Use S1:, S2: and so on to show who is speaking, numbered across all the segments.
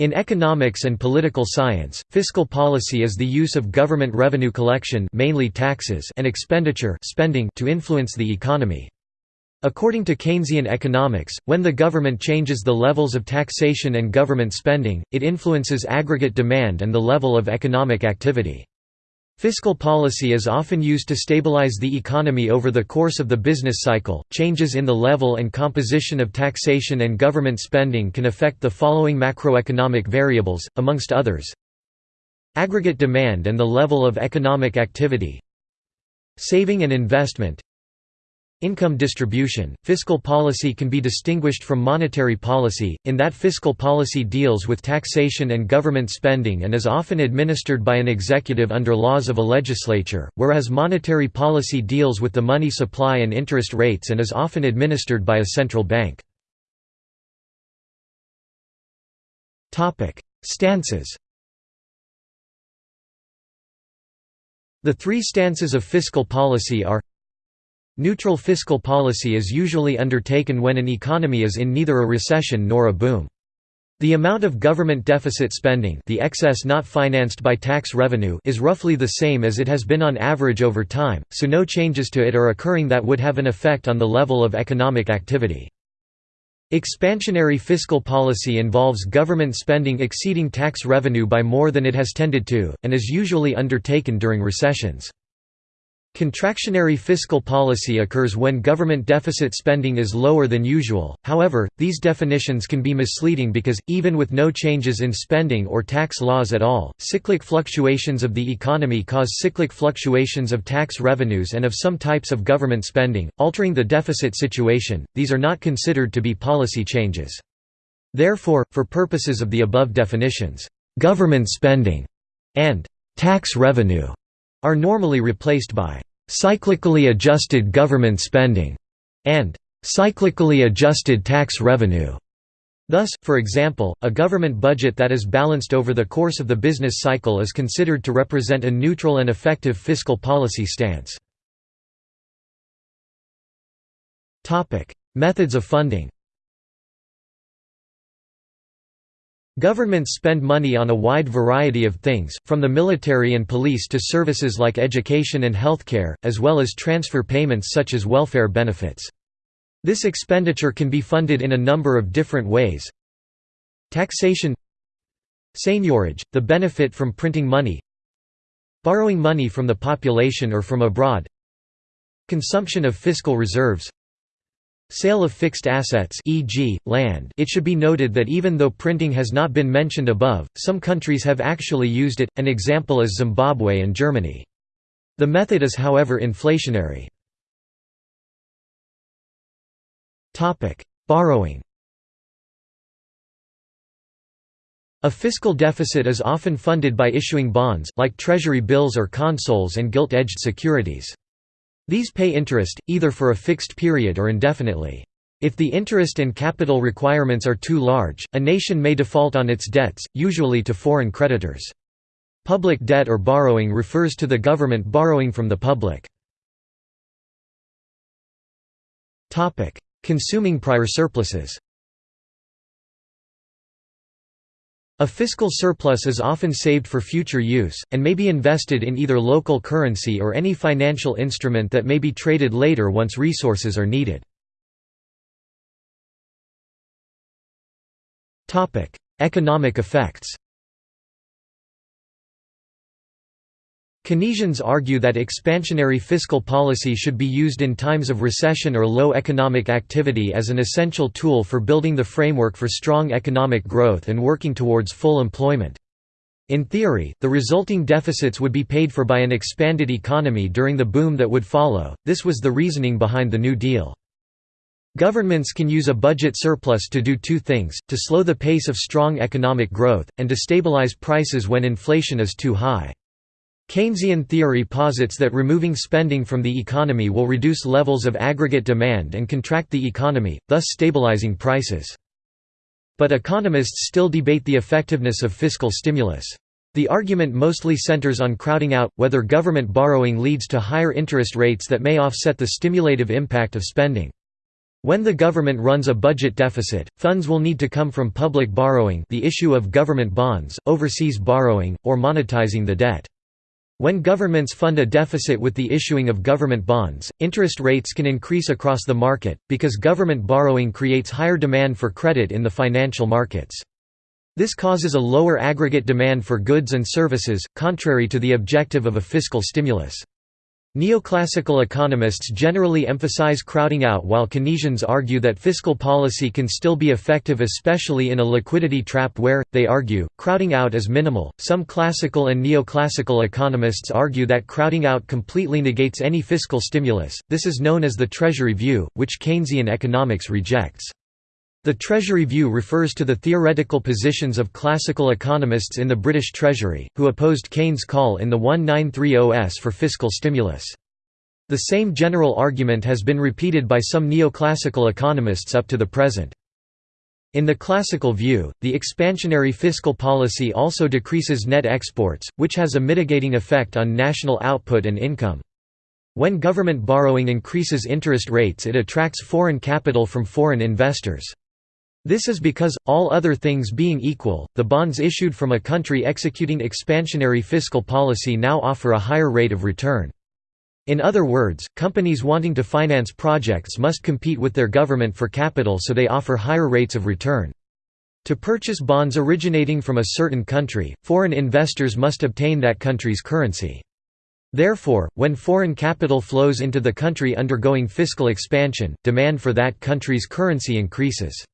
S1: In economics and political science, fiscal policy is the use of government revenue collection mainly taxes and expenditure spending to influence the economy. According to Keynesian economics, when the government changes the levels of taxation and government spending, it influences aggregate demand and the level of economic activity. Fiscal policy is often used to stabilize the economy over the course of the business cycle. Changes in the level and composition of taxation and government spending can affect the following macroeconomic variables, amongst others. Aggregate demand and the level of economic activity, saving and investment, Income distribution – Fiscal policy can be distinguished from monetary policy, in that fiscal policy deals with taxation and government spending and is often administered by an executive under laws of a legislature, whereas monetary policy deals with the money supply and interest rates and is often administered by a central bank. Stances The three stances of fiscal policy are Neutral fiscal policy is usually undertaken when an economy is in neither a recession nor a boom. The amount of government deficit spending the excess not financed by tax revenue is roughly the same as it has been on average over time, so no changes to it are occurring that would have an effect on the level of economic activity. Expansionary fiscal policy involves government spending exceeding tax revenue by more than it has tended to, and is usually undertaken during recessions. Contractionary fiscal policy occurs when government deficit spending is lower than usual, however, these definitions can be misleading because, even with no changes in spending or tax laws at all, cyclic fluctuations of the economy cause cyclic fluctuations of tax revenues and of some types of government spending, altering the deficit situation, these are not considered to be policy changes. Therefore, for purposes of the above definitions, "...government spending", and "...tax revenue", are normally replaced by cyclically adjusted government spending and cyclically adjusted tax revenue. Thus, for example, a government budget that is balanced over the course of the business cycle is considered to represent a neutral and effective fiscal policy stance. Methods of funding Governments spend money on a wide variety of things, from the military and police to services like education and healthcare, as well as transfer payments such as welfare benefits. This expenditure can be funded in a number of different ways. Taxation Seigniorage, the benefit from printing money Borrowing money from the population or from abroad Consumption of fiscal reserves Sale of fixed assets e.g., land it should be noted that even though printing has not been mentioned above, some countries have actually used it, an example is Zimbabwe and Germany. The method is however inflationary. Borrowing A fiscal deficit is often funded by issuing bonds, like treasury bills or consols and gilt-edged securities. These pay interest, either for a fixed period or indefinitely. If the interest and capital requirements are too large, a nation may default on its debts, usually to foreign creditors. Public debt or borrowing refers to the government borrowing from the public. Consuming prior surpluses A fiscal surplus is often saved for future use, and may be invested in either local currency or any financial instrument that may be traded later once resources are needed. Economic effects Keynesians argue that expansionary fiscal policy should be used in times of recession or low economic activity as an essential tool for building the framework for strong economic growth and working towards full employment. In theory, the resulting deficits would be paid for by an expanded economy during the boom that would follow, this was the reasoning behind the New Deal. Governments can use a budget surplus to do two things, to slow the pace of strong economic growth, and to stabilize prices when inflation is too high. Keynesian theory posits that removing spending from the economy will reduce levels of aggregate demand and contract the economy, thus stabilizing prices. But economists still debate the effectiveness of fiscal stimulus. The argument mostly centers on crowding out, whether government borrowing leads to higher interest rates that may offset the stimulative impact of spending. When the government runs a budget deficit, funds will need to come from public borrowing the issue of government bonds, overseas borrowing, or monetizing the debt. When governments fund a deficit with the issuing of government bonds, interest rates can increase across the market, because government borrowing creates higher demand for credit in the financial markets. This causes a lower aggregate demand for goods and services, contrary to the objective of a fiscal stimulus. Neoclassical economists generally emphasize crowding out while Keynesians argue that fiscal policy can still be effective especially in a liquidity trap where, they argue, crowding out is minimal. Some classical and neoclassical economists argue that crowding out completely negates any fiscal stimulus. This is known as the Treasury view, which Keynesian economics rejects. The Treasury view refers to the theoretical positions of classical economists in the British Treasury, who opposed Keynes' call in the 1930s for fiscal stimulus. The same general argument has been repeated by some neoclassical economists up to the present. In the classical view, the expansionary fiscal policy also decreases net exports, which has a mitigating effect on national output and income. When government borrowing increases interest rates it attracts foreign capital from foreign investors. This is because, all other things being equal, the bonds issued from a country executing expansionary fiscal policy now offer a higher rate of return. In other words, companies wanting to finance projects must compete with their government for capital so they offer higher rates of return. To purchase bonds originating from a certain country, foreign investors must obtain that country's currency. Therefore, when foreign capital flows into the country undergoing fiscal expansion, demand for that country's currency increases.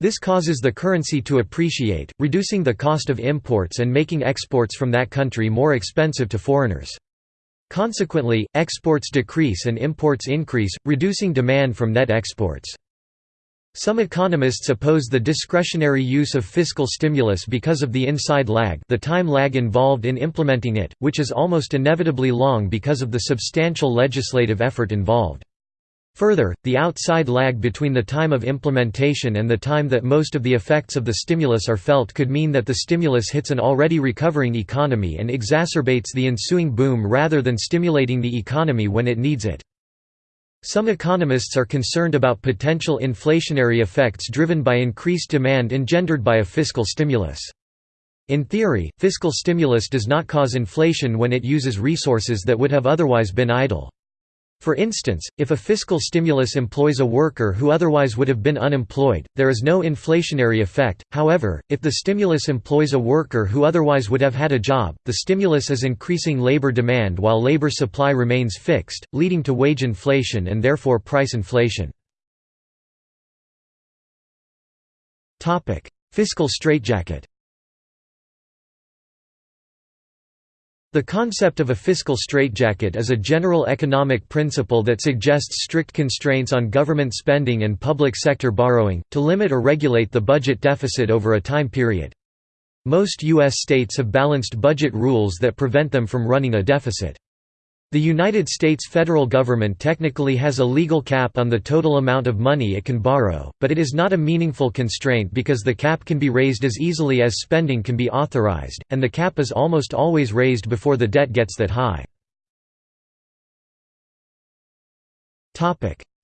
S1: This causes the currency to appreciate, reducing the cost of imports and making exports from that country more expensive to foreigners. Consequently, exports decrease and imports increase, reducing demand from net exports. Some economists oppose the discretionary use of fiscal stimulus because of the inside lag the time lag involved in implementing it, which is almost inevitably long because of the substantial legislative effort involved. Further, the outside lag between the time of implementation and the time that most of the effects of the stimulus are felt could mean that the stimulus hits an already recovering economy and exacerbates the ensuing boom rather than stimulating the economy when it needs it. Some economists are concerned about potential inflationary effects driven by increased demand engendered by a fiscal stimulus. In theory, fiscal stimulus does not cause inflation when it uses resources that would have otherwise been idle. For instance, if a fiscal stimulus employs a worker who otherwise would have been unemployed, there is no inflationary effect, however, if the stimulus employs a worker who otherwise would have had a job, the stimulus is increasing labor demand while labor supply remains fixed, leading to wage inflation and therefore price inflation. Fiscal straitjacket The concept of a fiscal straitjacket is a general economic principle that suggests strict constraints on government spending and public sector borrowing, to limit or regulate the budget deficit over a time period. Most U.S. states have balanced budget rules that prevent them from running a deficit. The United States federal government technically has a legal cap on the total amount of money it can borrow, but it is not a meaningful constraint because the cap can be raised as easily as spending can be authorized, and the cap is almost always raised before the debt gets that high.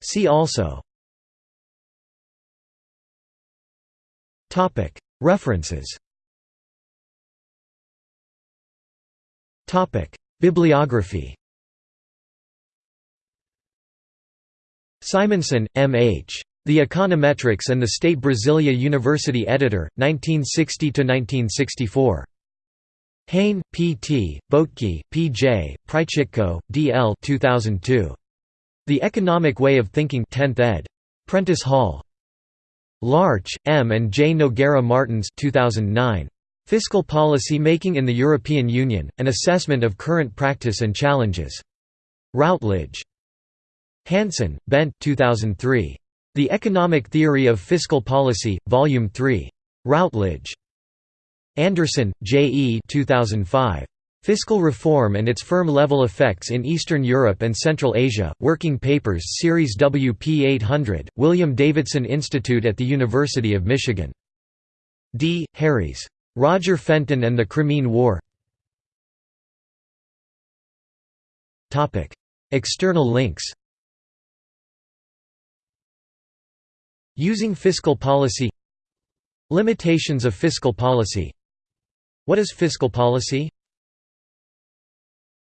S1: See also. References. Bibliography Simonsen, M. H. The Econometrics and the State Brasilia University editor, 1960–1964. Heyne, P. T., Boettke, P. J., Prychitko, D. L. 2002. The Economic Way of Thinking 10th ed. Prentice Hall. Larch, M. and J. Nogueira Martins 2009. Fiscal Policy Making in the European Union, An Assessment of Current Practice and Challenges. Routledge. Hansen, Bent 2003. The Economic Theory of Fiscal Policy, Volume 3. Routledge. Anderson, J. E. 2005. Fiscal Reform and its Firm-Level Effects in Eastern Europe and Central Asia, Working Papers Series WP 800, William Davidson Institute at the University of Michigan. D. Harries. Roger Fenton and the Crimean War External links Using fiscal policy Limitations of fiscal policy What is fiscal policy?